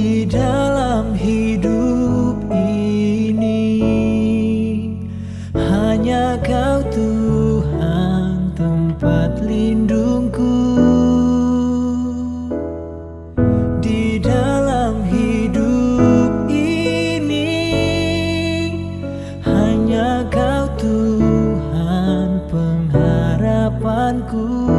di dalam hidup ini. Hanya kau Tuhan tempat lindungku. Di dalam hidup ini Hanya kau Tuhan pengharapanku.